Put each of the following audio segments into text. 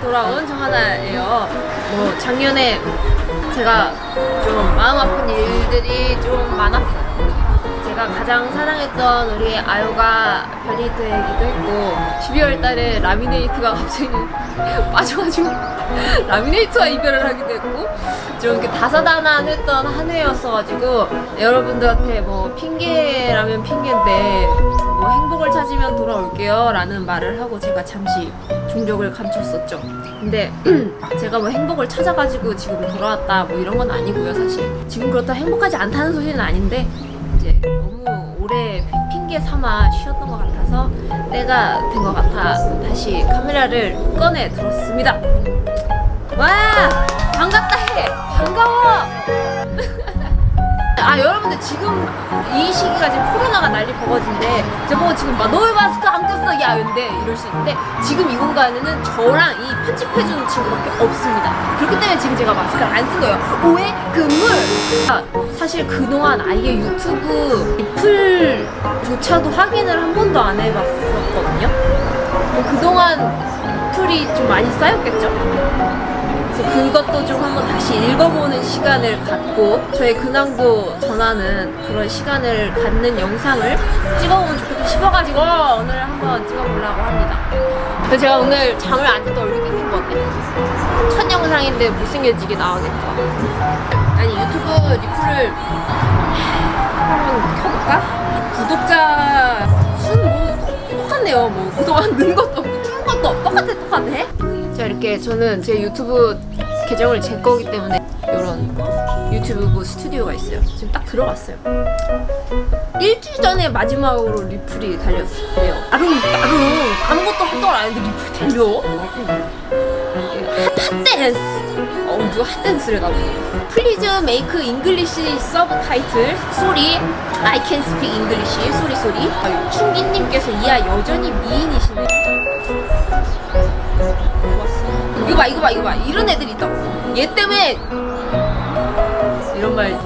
돌아온 정하나예요. 뭐 작년에 제가 좀 마음 아픈 일들이 좀 많았어요. 제가 가장 사랑했던 우리 아유가 변이 되기도 했고 12월 달에 라미네이트가 갑자기 빠져가지고 라미네이트와 이별을 하기도 했고 좀 이렇게 다사다난했던 한 해였어가지고 여러분들한테 뭐 핑계라면 핑계인데 뭐 행복을 찾으면 돌아올게요 라는 말을 하고 제가 잠시 종족을 감췄었죠. 근데 제가 뭐 행복을 찾아가지고 지금 돌아왔다 뭐 이런 건 아니고요 사실. 지금 그렇다 행복하지 않다는 소리는 아닌데 이제 너무 오래 핑계 삼아 쉬었던 것 같아서 때가 된 것 같아 다시 카메라를 꺼내 들었습니다. 와! 반갑다 해! 반가워 아 여러분들 지금 이 시기가 지금 코로나가 난리 버거진데 저보고 지금 막 너왜 마스크 안 꼈어 야 근데 이럴 수 있는데 지금 이 공간에는 저랑 이 편집해주는 친구밖에 없습니다. 그렇기 때문에 지금 제가 마스크를 안 쓴 거예요. 오해 금물. 아, 사실 그동안 아예 유튜브 리플조차도 확인을 한 번도 안 해봤었거든요. 뭐 그동안 풀이 좀 많이 쌓였겠죠 그래서 그것도 좀 한번 다시 읽어보는 시간을 갖고 저의 근황도 전하는 그런 시간을 갖는 영상을 찍어보면 좋겠다 싶어가지고 오늘 한번 찍어보려고 합니다. 그래서 제가 오늘 잠을 안 자도 얼굴 땡긴 것 같아요. 첫 영상인데 못생겨지게 나오겠죠? 아니 유튜브 리플을 한번 켜볼까? 구독자 수는 뭐 똑같네요. 뭐 그동안 는 것도 없고 줄은 것도 똑같아 똑같아 자 이렇게 저는 제 유튜브 계정을 제 거기 때문에 이런 유튜브 스튜디오가 있어요. 지금 딱 들어갔어요. 일주일 전에 마지막으로 리플이 달렸어요. 나름 나름 아무것도 활동을 안 했는데 리플이 달려? hot, hot dance! 어 누가 hot dance를 나보네. Please make English subtitle sorry I can speak English. Sorry sorry 아, 충기님께서 이하 여전히 미인이시네. 이거 봐 이거 봐 이거 봐. 이런 애들이 있다고 얘 때문에 이런 말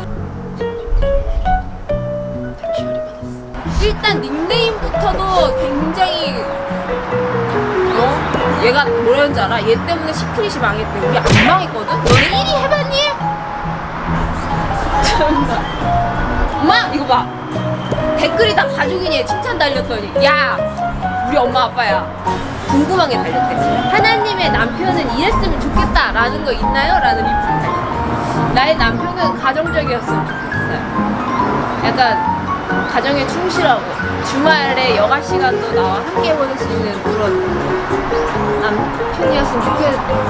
일단 닉네임부터도 굉장히 어? 얘가 뭐라는지 알아? 얘 때문에 시크릿이 망했대 우리 안 망했거든? 너네 1위 해봤니? 참나 엄마 이거 봐 댓글이 다 가족이니 칭찬 달렸더니 야 우리 엄마 아빠야 궁금한 게 달렸대 하나님의 남편은 라는 거 있나요? 라는 달렸대 나의 남편은 가정적이었으면 좋겠어요. 약간 가정에 충실하고 주말에 여가 시간도 나와 함께 보낼 수 있는 그런 남편이었으면 좋겠어요.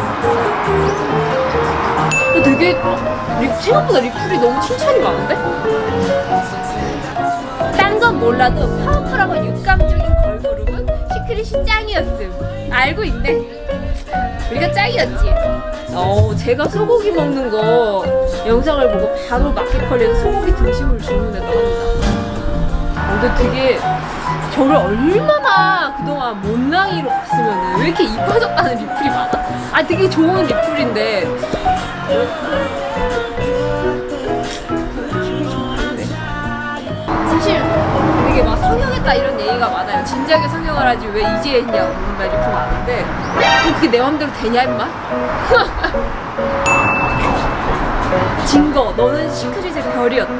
되게 리, 생각보다 리플이 너무 칭찬이 많은데? 딴 건 몰라도 파워풀하고 육감적인 걸그룹은 시크릿이 짱이었음. 알고 있네. 우리가 짱이었지 어 제가 소고기 먹는 거 영상을 보고 바로 마켓컬리에서 소고기 등심을 주문했다고 합니다 근데 되게 저를 얼마나 그동안 못난이로 봤으면 왜 이렇게 이뻐졌다는 리플이 많아? 아 되게 좋은 리플인데 사실 진지하게 성형을 하지 왜 이제 했냐고 그런 말이 좀 많은데 뭐 그게 내 맘대로 되냐 임마? 증거. 너는 시크릿의 별이었다.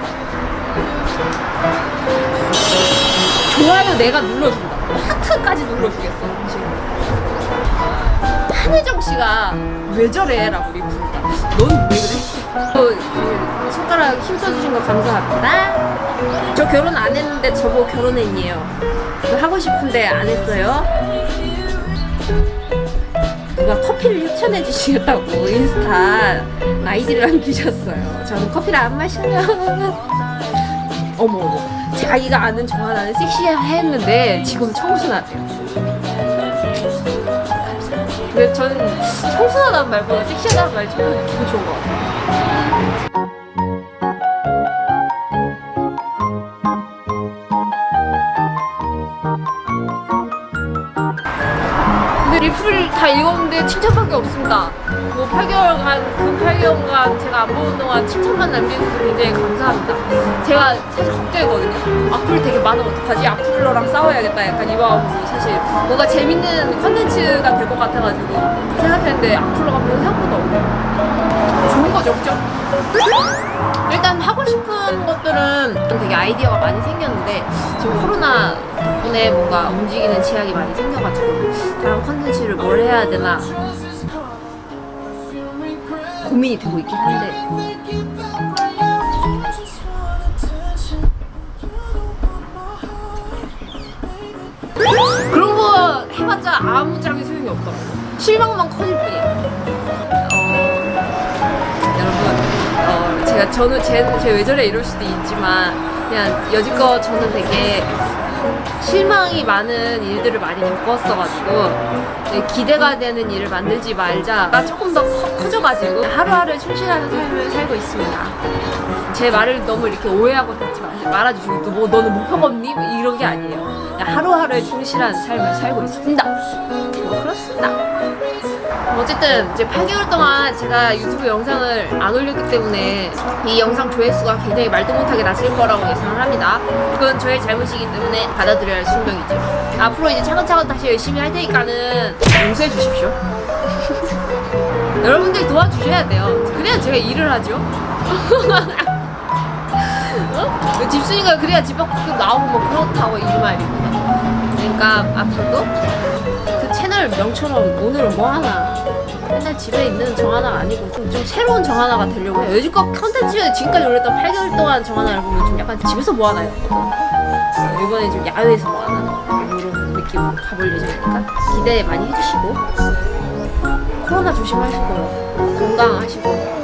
좋아요 내가 눌러준다. 하트까지 눌러주겠어 당신 한혜정 씨가 왜 저래? 라고 리플다 넌 왜 그래? 또, 그, 손가락 힘써주신 거 감사합니다. 저 결혼 안 했는데 저보고 결혼했니에요 하고 싶은데 안 했어요? 누가 커피를 협찬해 주시겠다고 인스타 아이디를 남기셨어요. 저는 커피를 안 마셔요. 어머 자기가 아는 저 하나는 섹시했는데 지금 청순하대요. 근데 저는 청순하다는 말보다 섹시하다는 말이 좀 기분 좋은 것 같아요 다 읽었는데 칭찬밖에 없습니다 뭐 그리고 8개월간 그 8개월간 제가 안 보는 동안 칭찬만 남겨주셔서 굉장히 감사합니다. 제가 사실 걱정했거든요. 악플 되게 많으면 어떡하지? 악플러랑 싸워야겠다. 약간 이 마음으로 사실 뭔가 재밌는 컨텐츠가 될 것 같아가지고 생각했는데 악플러가 별로 생각보다 없네요. 좋은 거죠, 그죠? 일단 하고 싶은 것들은 좀 되게 아이디어가 많이 생겼는데 지금 코로나 덕분에 뭔가 움직이는 제약이 많이 생겨가지고 다른 컨텐츠를 뭘 해야 되나 고민이 되고 있긴 한데. 그런 거 해봤자 아무짝에 소용이 없더라고. 실망만 커질 뿐이야 저는 제, 제 외절에 이럴 수도 있지만 그냥 여지껏 저는 되게 실망이 많은 일들을 많이 겪었어가지고 기대가 되는 일을 만들지 말자가 조금 더 커, 커져가지고 하루하루 충실하는 삶을 살고 있습니다. 제 말을 너무 이렇게 오해하고 듣지 마- 말아주시고 또 뭐 너는 목표가 없니? 뭐 이런 게 아니에요. 하루하루에 충실한 삶을 살고 있습니다. 뭐 그렇습니다. 어쨌든 이제 8개월 동안 제가 유튜브 영상을 안 올렸기 때문에 이 영상 조회수가 굉장히 말도 못하게 낮을 거라고 예상을 합니다. 그건 저의 잘못이기 때문에 받아들여야 할 숙명이죠. 앞으로 이제 차근차근 다시 열심히 할 테니까는 용서해 주십시오. 여러분들 도와주셔야 돼요. 그래야 제가 일을 하죠. 어? 집순이가 그래야 집 밖에 나오고 뭐 그렇다고 이 말입니다. 그러니까 앞으로도 그 채널 명처럼 오늘은 뭐 하나 맨날 집에 있는 정하나가 아니고 좀, 좀 새로운 정하나가 되려고 해요. 요즘껏 컨텐츠 지금까지 올렸던 8개월 동안 정하나를 보면 좀 약간 집에서 뭐 하나 였거든. 이번에 좀 야외에서 뭐 하나 이런 느낌으로 가볼 예정이니까 기대 많이 해주시고 코로나 조심하시고요. 건강하시고